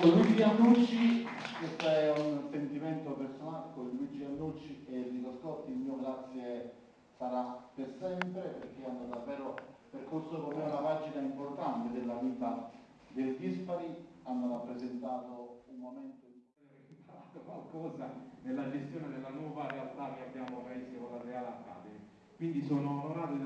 Con Luigi Annucci, questo è un sentimento personale, con Luigi Annucci e Enrico Scotti il mio grazie sarà per sempre perché hanno davvero percorso con me una pagina importante della vita del Dispari, hanno rappresentato un momento imparato qualcosa nella gestione della nuova realtà che abbiamo paese con la Real Academy. Quindi sono onorato di